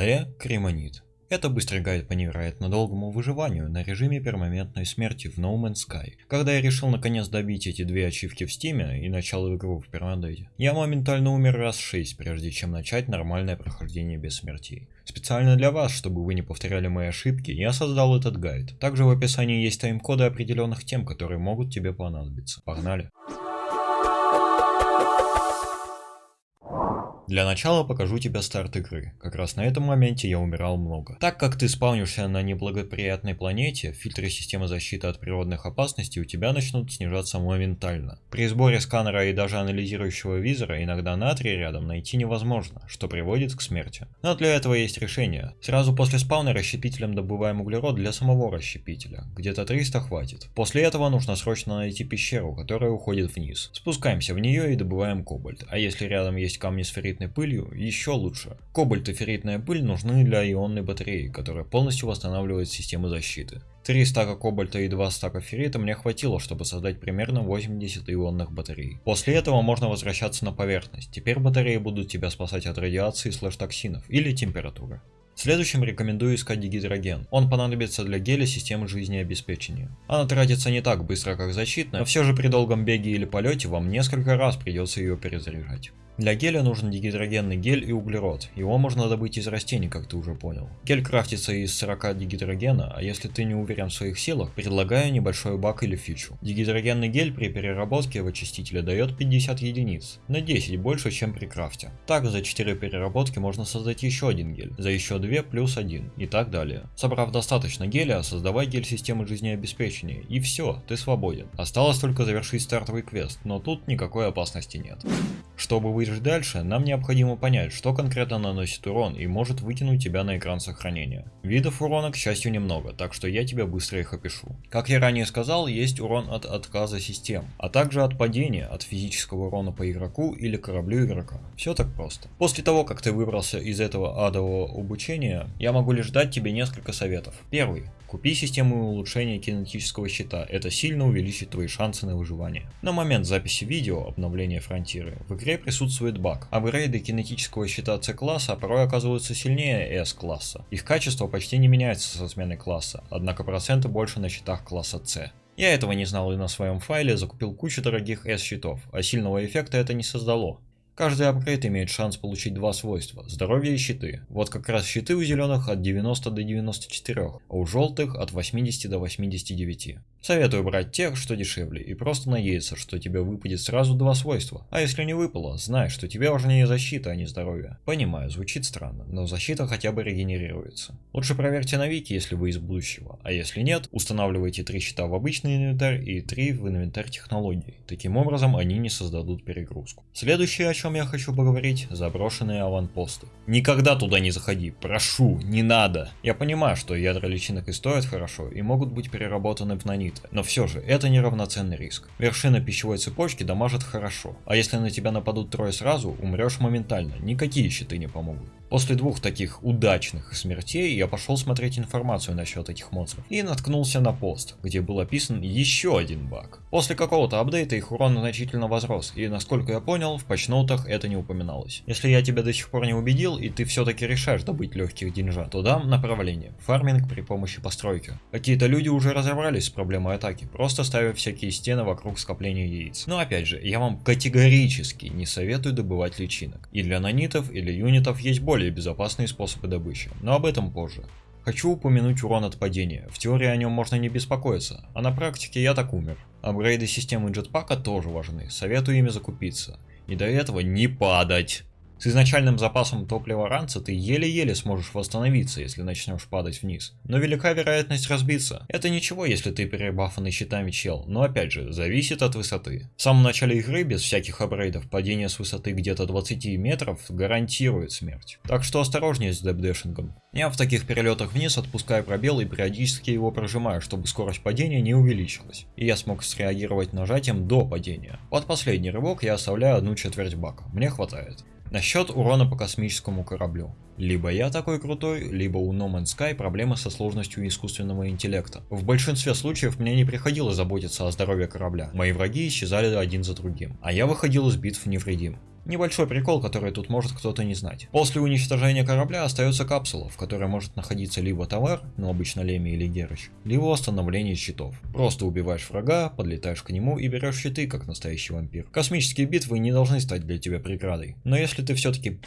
АЭ Кремонит. Это быстрый гайд по невероятно долгому выживанию на режиме перманентной смерти в No Man's Sky. Когда я решил наконец добить эти две ачивки в Steam е и начал игру в permadeath е, я моментально умер раз 6, прежде чем начать нормальное прохождение без смертей. Специально для вас, чтобы вы не повторяли мои ошибки, я создал этот гайд. Также в описании есть тайм-коды определенных тем, которые могут тебе понадобиться. Погнали! Для начала покажу тебе старт игры. Как раз на этом моменте я умирал много. Так как ты спавнишься на неблагоприятной планете, фильтры системы защиты от природных опасностей у тебя начнут снижаться моментально. При сборе сканера и даже анализирующего визора иногда натрий рядом найти невозможно, что приводит к смерти. Но для этого есть решение. Сразу после спавна расщепителем добываем углерод для самого расщепителя. Где-то 300 хватит. После этого нужно срочно найти пещеру, которая уходит вниз. Спускаемся в нее и добываем кобальт. А если рядом есть камни с ферритной пылью еще лучше. Кобальт и ферритная пыль нужны для ионной батареи, которая полностью восстанавливает систему защиты. Три стака кобальта и два стака феррита мне хватило, чтобы создать примерно 80 ионных батарей. После этого можно возвращаться на поверхность. Теперь батареи будут тебя спасать от радиации слэш-токсинов или температуры. Следующим рекомендую искать дигидроген. Он понадобится для геля системы жизнеобеспечения. Она тратится не так быстро, как защитная, но все же при долгом беге или полете вам несколько раз придется ее перезаряжать. Для геля нужен дигидрогенный гель и углерод. Его можно добыть из растений, как ты уже понял. Гель крафтится из 40 дигидрогена, а если ты не уверен в своих силах, предлагаю небольшой бак или фичу. Дигидрогенный гель при переработке в очистителе дает 50 единиц, на 10 больше, чем при крафте. Так за 4 переработки можно создать еще один гель, за еще 2 плюс 1 и так далее. Собрав достаточно геля, создавай гель системы жизнеобеспечения и все, ты свободен. Осталось только завершить стартовый квест, но тут никакой опасности нет. Чтобы выжить дальше, нам необходимо понять, что конкретно наносит урон и может вытянуть тебя на экран сохранения. Видов урона, к счастью, немного, так что я тебе быстро их опишу. Как я ранее сказал, есть урон от отказа систем, а также от падения, от физического урона по игроку или кораблю игрока. Все так просто. После того, как ты выбрался из этого адового обучения, я могу лишь дать тебе несколько советов. Первый. Купи систему улучшения кинетического щита, это сильно увеличит твои шансы на выживание. На момент записи видео обновления фронтиры в игре присутствует баг. Апгрейды кинетического щита C-класса порой оказываются сильнее S-класса. Их качество почти не меняется со сменой класса, однако проценты больше на щитах класса C. Я этого не знал и на своем файле закупил кучу дорогих S-щитов, а сильного эффекта это не создало. Каждый апгрейд имеет шанс получить два свойства – здоровье и щиты. Вот как раз щиты у зеленых от 90 до 94, а у желтых от 80 до 89. Советую брать тех, что дешевле, и просто надеяться, что тебе выпадет сразу два свойства. А если не выпало, знай, что тебе важнее защита, а не здоровье. Понимаю, звучит странно, но защита хотя бы регенерируется. Лучше проверьте на вики, если вы из будущего, а если нет, устанавливайте три щита в обычный инвентарь и три в инвентарь технологий. Таким образом, они не создадут перегрузку. Следующее, о чем я хочу поговорить, заброшенные аванпосты. Никогда туда не заходи, прошу, не надо. Я понимаю, что ядра личинок и стоят хорошо, и могут быть переработаны в нанит, ядовиты. Но все же, это неравноценный риск. Вершина пищевой цепочки дамажит хорошо, а если на тебя нападут трое сразу, умрешь моментально, никакие щиты не помогут. После двух таких удачных смертей я пошел смотреть информацию насчет этих монстров и наткнулся на пост, где был описан еще один баг. После какого-то апдейта их урон значительно возрос, и насколько я понял, в патчноутах это не упоминалось. Если я тебя до сих пор не убедил, и ты все-таки решаешь добыть легких деньжат, то дам направление. Фарминг при помощи постройки. Какие-то люди уже разобрались с проблемой атаки, просто ставя всякие стены вокруг скопления яиц. Но опять же, я вам категорически не советую добывать личинок. И для нанитов или юнитов есть более более безопасные способы добычи, но об этом позже. Хочу упомянуть урон от падения, в теории о нем можно не беспокоиться, а на практике я так умер. Апгрейды системы джетпака тоже важны, советую ими закупиться. И до этого не падать. С изначальным запасом топлива ранца ты еле-еле сможешь восстановиться, если начнешь падать вниз. Но велика вероятность разбиться. Это ничего, если ты перебафанный щитами чел, но опять же, зависит от высоты. В самом начале игры, без всяких апгрейдов, падение с высоты где-то 20 метров гарантирует смерть. Так что осторожнее с депдэшингом. Я в таких перелетах вниз отпускаю пробел и периодически его прожимаю, чтобы скорость падения не увеличилась. И я смог среагировать нажатием до падения. Под последний рывок я оставляю одну четверть бака, мне хватает. Насчет урона по космическому кораблю. Либо я такой крутой, либо у No Man's Sky проблемы со сложностью искусственного интеллекта. В большинстве случаев мне не приходилось заботиться о здоровье корабля. Мои враги исчезали один за другим, а я выходил из битв невредим. Небольшой прикол, который тут может кто-то не знать. После уничтожения корабля остается капсула, в которой может находиться либо товар, ну обычно Леми или Герыч, либо восстановление щитов. Просто убиваешь врага, подлетаешь к нему и берешь щиты, как настоящий вампир. Космические битвы не должны стать для тебя преградой. Но если ты все-таки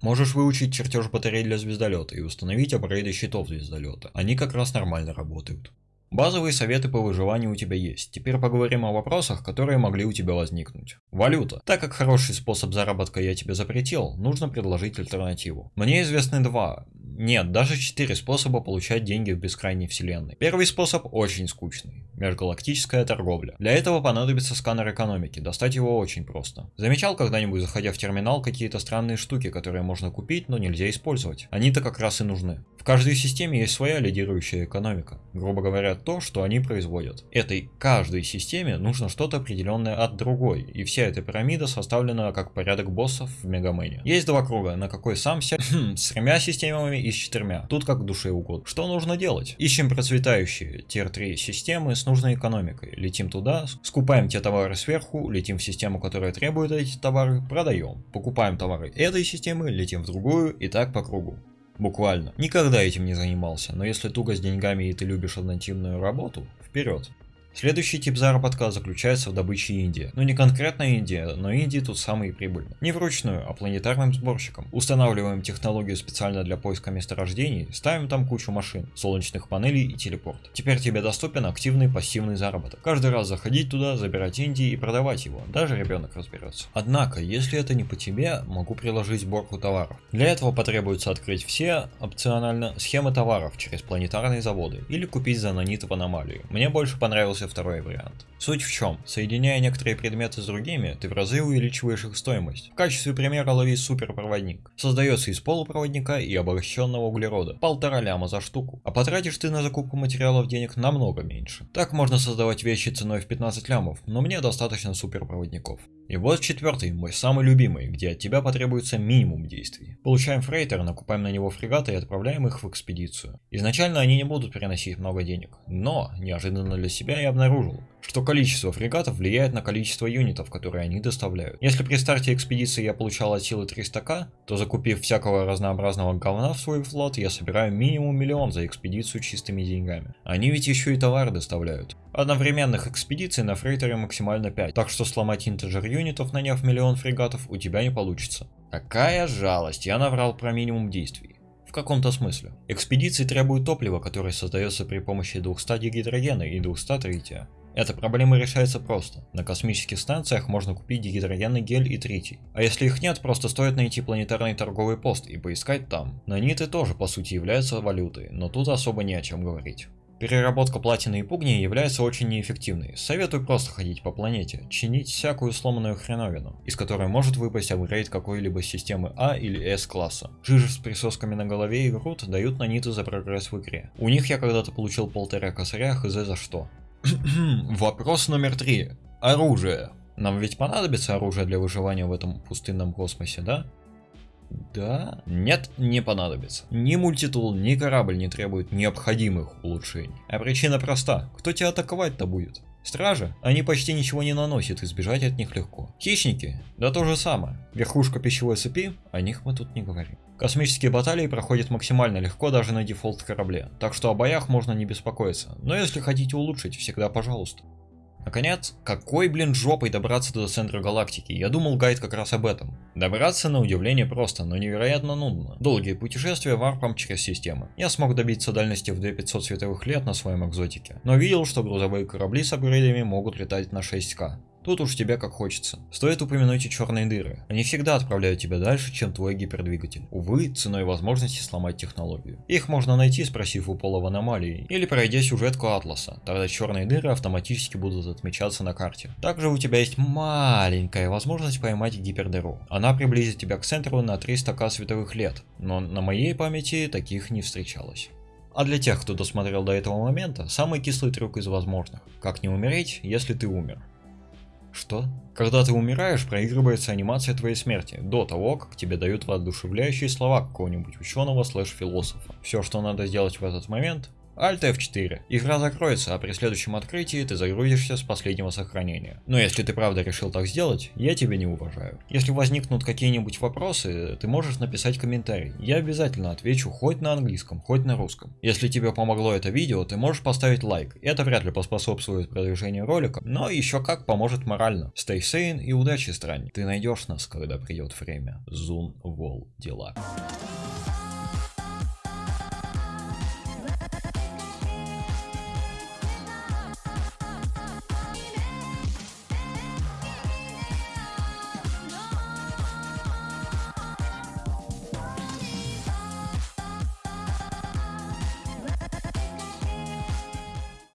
Можешь выучить чертеж батарей для звездолета и установить апгрейды щитов звездолета. Они как раз нормально работают. Базовые советы по выживанию у тебя есть. Теперь поговорим о вопросах, которые могли у тебя возникнуть. Валюта. Так как хороший способ заработка я тебе запретил, нужно предложить альтернативу. Мне известны два, нет, даже четыре способа получать деньги в бескрайней вселенной. Первый способ очень скучный. Межгалактическая торговля. Для этого понадобится сканер экономики, достать его очень просто. Замечал когда-нибудь, заходя в терминал, какие-то странные штуки, которые можно купить, но нельзя использовать? Они-то как раз и нужны. В каждой системе есть своя лидирующая экономика. Грубо говоря, то, что они производят. Этой каждой системе нужно что-то определенное от другой, и вся эта пирамида составлена как порядок боссов в Мегамене. Есть два круга, на какой сам ся... с тремя системами и с четырьмя. Тут как душе угодно. Что нужно делать? Ищем процветающие тир-3 системы с нужной экономикой. Летим туда, скупаем те товары сверху, летим в систему, которая требует эти товары, продаем. Покупаем товары этой системы, летим в другую и так по кругу. Буквально. Никогда этим не занимался, но если туго с деньгами и ты любишь однотипную работу, вперед. Следующий тип заработка заключается в добыче Индии. Ну не конкретно Индия, но Индии тут самые прибыльные. Не вручную, а планетарным сборщиком. Устанавливаем технологию специально для поиска месторождений, ставим там кучу машин, солнечных панелей и телепорт. Теперь тебе доступен активный пассивный заработок. Каждый раз заходить туда, забирать Индии и продавать его, даже ребенок разберется. Однако, если это не по тебе, могу приложить сборку товаров. Для этого потребуется открыть все, опционально, схемы товаров через планетарные заводы или купить за наниты в аномалию. Мне больше понравился второй вариант. Суть в чем? Соединяя некоторые предметы с другими, ты в разы увеличиваешь их стоимость. В качестве примера лови суперпроводник. Создается из полупроводника и обогащенного углерода. Полтора ляма за штуку. А потратишь ты на закупку материалов денег намного меньше. Так можно создавать вещи ценой в 15 лямов, но мне достаточно суперпроводников. И вот четвертый, мой самый любимый, где от тебя потребуется минимум действий. Получаем фрейтер, накупаем на него фрегаты и отправляем их в экспедицию. Изначально они не будут переносить много денег, но неожиданно для себя я обнаружил, что количество фрегатов влияет на количество юнитов, которые они доставляют. Если при старте экспедиции я получал от силы 300к, то закупив всякого разнообразного говна в свой флот, я собираю минимум миллион за экспедицию чистыми деньгами. Они ведь еще и товары доставляют. Одновременных экспедиций на фрейтере максимально 5, так что сломать интеджер юнитов, наняв миллион фрегатов, у тебя не получится. Какая жалость, я наврал про минимум действий. В каком-то смысле. Экспедиции требуют топлива, которое создается при помощи двух стадий гидрогена и 200 трития. Эта проблема решается просто. На космических станциях можно купить дигидрогенный гель и тритий. А если их нет, просто стоит найти планетарный торговый пост и поискать там. Наниты тоже по сути являются валютой, но тут особо не о чем говорить. Переработка платины и пугни является очень неэффективной. Советую просто ходить по планете, чинить всякую сломанную хреновину, из которой может выпасть апгрейд какой-либо системы А или С класса. Жижи с присосками на голове и груд дают наниты за прогресс в игре. У них я когда-то получил полтора косаря, хз за что. Вопрос номер три. Оружие. Нам ведь понадобится оружие для выживания в этом пустынном космосе, да? Да? Нет, не понадобится. Ни мультитул, ни корабль не требуют необходимых улучшений. А причина проста. Кто тебя атаковать-то будет? Стражи? Они почти ничего не наносят, избежать от них легко. Хищники? Да то же самое. Верхушка пищевой цепи? О них мы тут не говорим. Космические баталии проходят максимально легко даже на дефолт корабле, так что о боях можно не беспокоиться, но если хотите улучшить, всегда пожалуйста. Наконец, какой, блин, жопой добраться до центра галактики? Я думал, гайд как раз об этом. Добраться на удивление просто, но невероятно нудно. Долгие путешествия варпом через системы. Я смог добиться дальности в 2500 световых лет на своем экзотике, но видел, что грузовые корабли с апгрейдами могут летать на 6к. Тут уж тебе как хочется. Стоит упомянуть и черные дыры. Они всегда отправляют тебя дальше, чем твой гипердвигатель. Увы, ценой возможности сломать технологию. Их можно найти, спросив у пола в аномалии, или пройдя сюжетку Атласа. Тогда черные дыры автоматически будут отмечаться на карте. Также у тебя есть маленькая возможность поймать гипердыру. Она приблизит тебя к центру на 300к световых лет, но на моей памяти таких не встречалось. А для тех, кто досмотрел до этого момента, самый кислый трюк из возможных. Как не умереть, если ты умер. Что? Когда ты умираешь, проигрывается анимация твоей смерти, до того, как тебе дают воодушевляющие слова какого-нибудь ученого слэш философа. Все, что надо сделать в этот момент, Alt F4. Игра закроется, а при следующем открытии ты загрузишься с последнего сохранения. Но если ты правда решил так сделать, я тебя не уважаю. Если возникнут какие-нибудь вопросы, ты можешь написать комментарий. Я обязательно отвечу хоть на английском, хоть на русском. Если тебе помогло это видео, ты можешь поставить лайк. Это вряд ли поспособствует продвижению ролика, но еще как поможет морально. Stay sane и удачи, странник. Ты найдешь нас, когда придет время. Зун Вол дела.